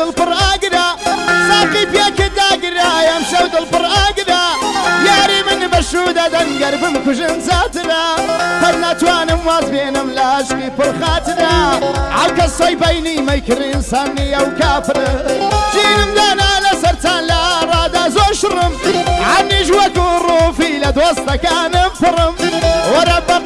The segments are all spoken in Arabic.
دڵپڕ ئاگرا ساقی پێکە داگرا ئەم شەو دڵپڕ ئاگرا یاری من بەشودا دەنگەر بم کوژن زاترا هەر ناتوانم واز بێنم لاشکی پڕخاترا ئاکە سۆی بینی مەیکردین سانی ئەو کافرە ژینم دانا لەسەر چان لە ڕادا زۆر شڕم عنیش وەکو ڕوفی لە دۆستەکانم پڕم وەرە بە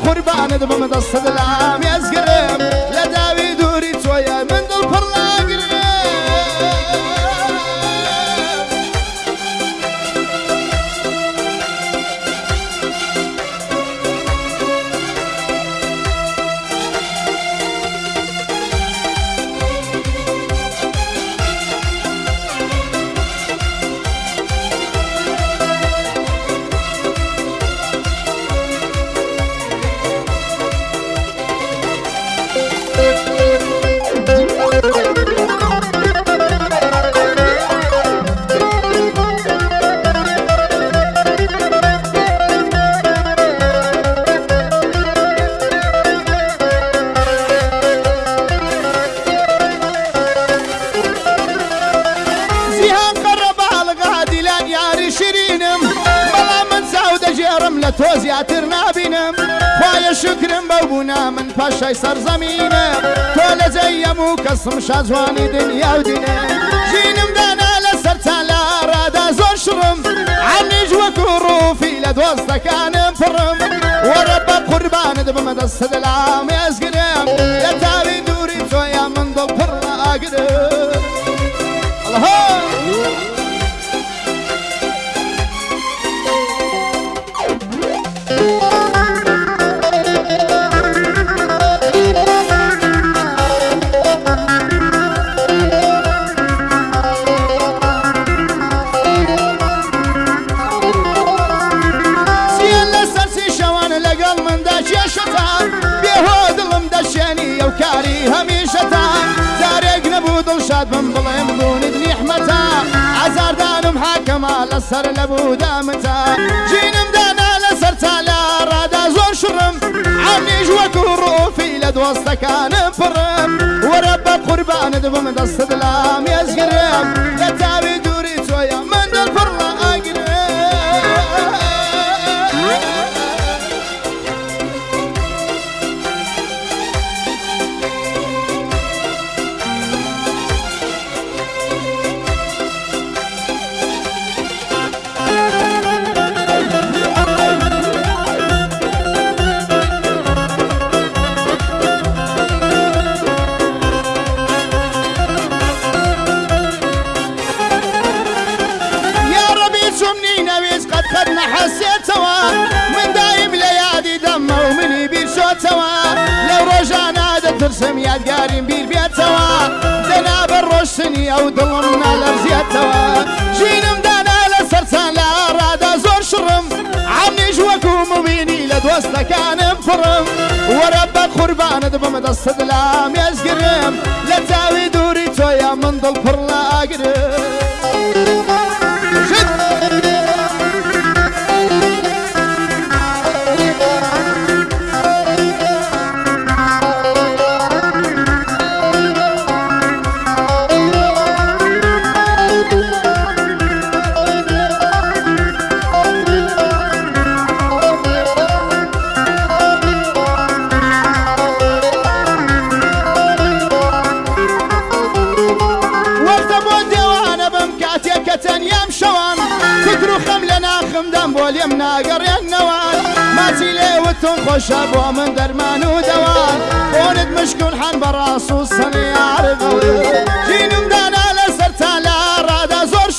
لە تۆ زیاتر نابینم خۆیە شکرم من پاشای سەرزەمینم تۆ لە جەیەم و کەسم شازوانی دنیا و دینە دانا لە سەرچان لە ڕادا زۆر شڕم عنیش وەکو ڕوفی لە دۆستەکانم پڕم وەرە بە قوربانت بمە دەستە دەلام ێزگرم لە تاوی من دڵ پڕ ئاگرم الله لەسەر لەبوو دامتا ژینم دانا لەسەر تا لە ڕادا زۆر شڕم ئەمیش وەکو ڕۆفی لە دۆستەکانم پڕم وەرە بە قوربانت بم دەستت لام ێزگرم ڕۆژانە دەترسم یادگاریم بیر بێتەوە دەنابە ڕۆشتنی ئەو دڵم نالەرزیێتەوە ژینم دانا لە سەرچان لە ڕادا زۆر شڕم عەمنیش وەکو مبینی لە دۆستەکانم پڕم وەرە بە قوربانت بمە دەستت لام ێزگرم لە چاوی دووری تۆیە من دڵ پڕ لە ناخمدەم بۆ لێم ناگەڕێنەوەن ماچی لێوتم خۆشە بۆ من دەرمان و دەوان بۆنت مشکون حەن بەڕاست و سەنیارەوە ژینم دانا لە سەرتا لە ڕادا زۆر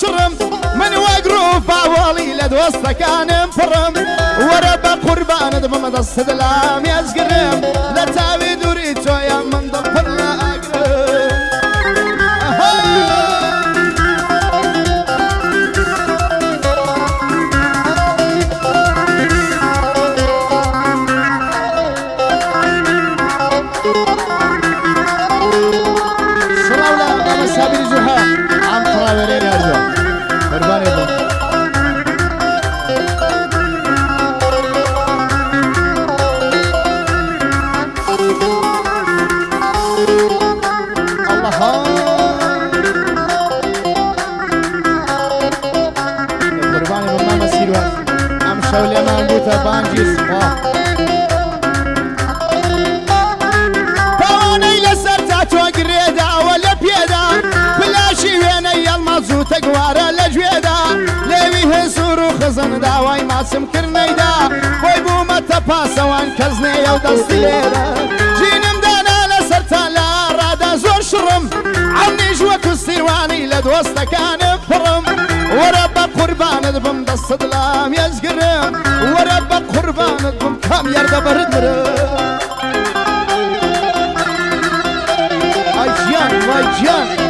من وەگرۆ باوەڵی لە دۆستەکانم پڕم وەرە بە قوربانت بمە ێزگرم لە تاوی سەولێمان بووتە بانجی سپا تاوانەی لەسەر تا تۆ گرێداوە لە پێدا پلاشی وێنەی ئەڵما زووتە گوارە لە گوێدا لێوی هێسوور و خزن داوای ماسم کردنەیدا بۆی بوومەتە پاسەوان کەس نێە و دەستی لێرە ژینم دانا لەسەر تا لە ڕادا زۆر شڕم ئەمنیش وەکو سیروانی لە دۆستەکانم پڕم وەرە بە قوربانت بم دەستت لام ێزگرم وەرە بە قوربانت بم کام یاردە بەردرم Ay Cihan, vay Cihan.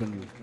husbandry